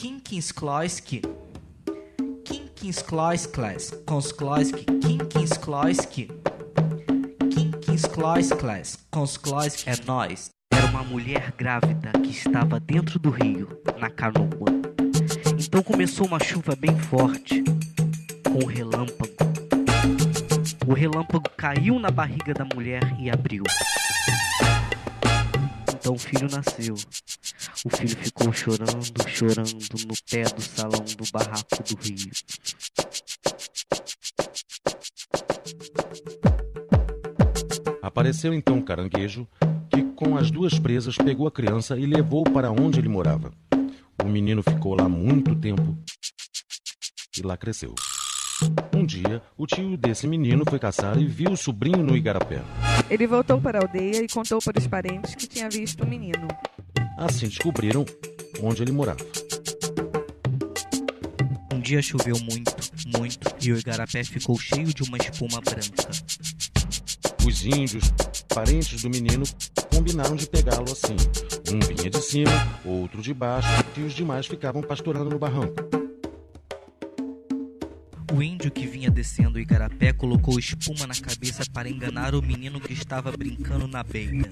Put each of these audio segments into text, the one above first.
Kinkinskloiski. Kinkinskloiskles. Konskloiski. Kinkinskloiski. Kinkinskloiskles. Konskloiski. É nós. Era uma mulher grávida que estava dentro do rio, na canoa. Então começou uma chuva bem forte, com relâmpago. O relâmpago caiu na barriga da mulher e abriu. Então o filho nasceu. O filho ficou chorando, chorando no pé do salão do barraco do rio. Apareceu então um caranguejo que, com as duas presas, pegou a criança e levou para onde ele morava. O menino ficou lá muito tempo e lá cresceu. Um dia, o tio desse menino foi caçar e viu o sobrinho no igarapé. Ele voltou para a aldeia e contou para os parentes que tinha visto o menino. Assim descobriram onde ele morava. Um dia choveu muito, muito, e o igarapé ficou cheio de uma espuma branca. Os índios, parentes do menino, combinaram de pegá-lo assim. Um vinha de cima, outro de baixo, e os demais ficavam pastorando no barranco. O índio que vinha descendo o igarapé colocou espuma na cabeça para enganar o menino que estava brincando na beira.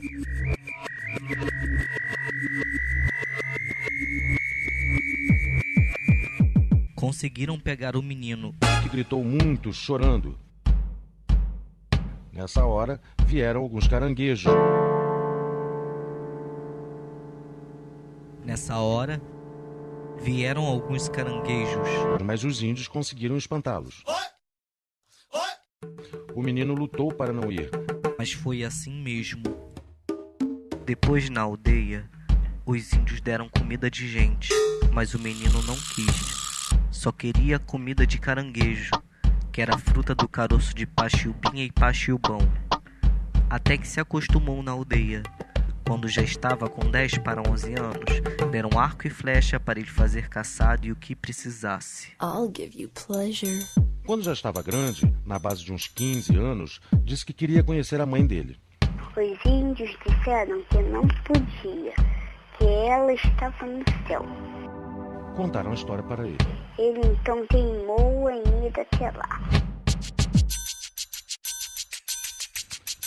Conseguiram pegar o menino, que gritou muito, chorando. Nessa hora, vieram alguns caranguejos. Nessa hora, vieram alguns caranguejos. Mas os índios conseguiram espantá-los. O menino lutou para não ir. Mas foi assim mesmo. Depois, na aldeia, os índios deram comida de gente, mas o menino não quis. Só queria comida de caranguejo, que era a fruta do caroço de pachiubinha e pachiubão. Até que se acostumou na aldeia. Quando já estava com 10 para 11 anos, deram arco e flecha para ele fazer caçado e o que precisasse. I'll give you pleasure. Quando já estava grande, na base de uns 15 anos, disse que queria conhecer a mãe dele. Os índios disseram que não podia, que ela estava no céu. Contaram a história para ele. Ele então teimou em ir até lá.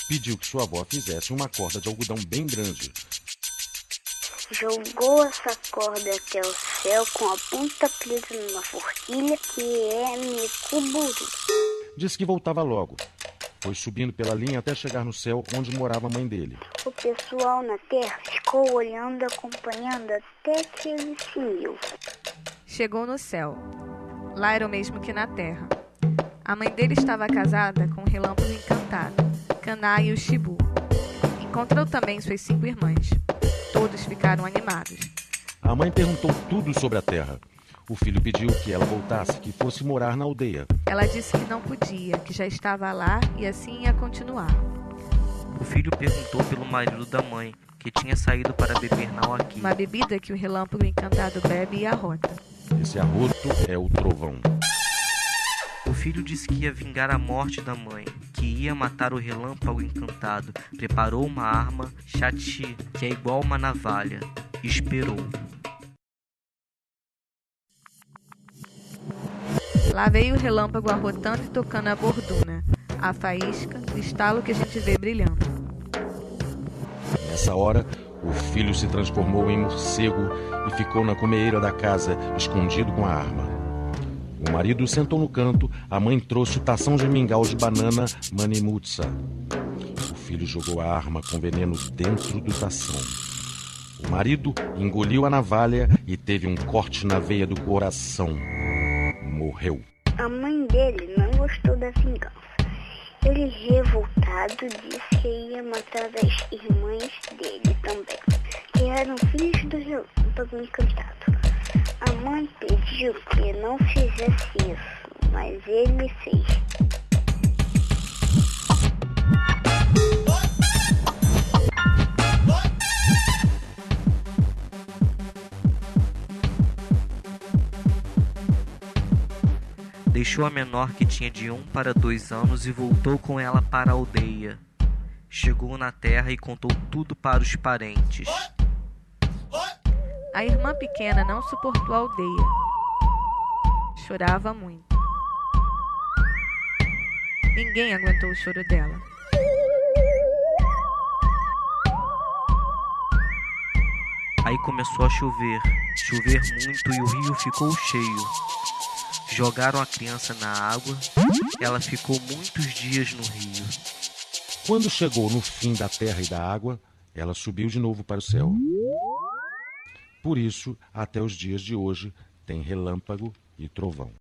Pediu que sua avó fizesse uma corda de algodão bem grande. Jogou essa corda até o céu com a ponta presa numa forquilha que é micuburu. Disse que voltava logo. Foi subindo pela linha até chegar no céu onde morava a mãe dele. O pessoal na terra ficou olhando, acompanhando até que ele sumiu. Chegou no céu. Lá era o mesmo que na terra. A mãe dele estava casada com um relâmpago encantado, Caná e o Shibu. Encontrou também suas cinco irmãs. Todos ficaram animados. A mãe perguntou tudo sobre a terra. O filho pediu que ela voltasse, que fosse morar na aldeia. Ela disse que não podia, que já estava lá e assim ia continuar. O filho perguntou pelo marido da mãe, que tinha saído para beber na aqui. Uma bebida que o relâmpago encantado bebe e arrota. Esse arroto é o trovão. O filho disse que ia vingar a morte da mãe, que ia matar o relâmpago encantado. Preparou uma arma, chati, que é igual uma navalha, e esperou. Lá veio o relâmpago arrotando e tocando a borduna, a faísca, o estalo que a gente vê brilhando. Nessa hora, o filho se transformou em morcego e ficou na comeira da casa, escondido com a arma. O marido sentou no canto, a mãe trouxe o tação de mingau de banana manimutsa. O filho jogou a arma com veneno dentro do tação. O marido engoliu a navalha e teve um corte na veia do coração. Morreu. A mãe dele não gostou da vingança. Ele, revoltado, disse que ia matar as irmãs dele também, que eram filhos do relâmpago encantado. A mãe pediu que não fizesse isso, mas ele fez. Deixou a menor que tinha de um para dois anos e voltou com ela para a aldeia. Chegou na terra e contou tudo para os parentes. A irmã pequena não suportou a aldeia. Chorava muito. Ninguém aguentou o choro dela. Aí começou a chover, chover muito e o rio ficou cheio. Jogaram a criança na água, ela ficou muitos dias no rio. Quando chegou no fim da terra e da água, ela subiu de novo para o céu. Por isso, até os dias de hoje, tem relâmpago e trovão.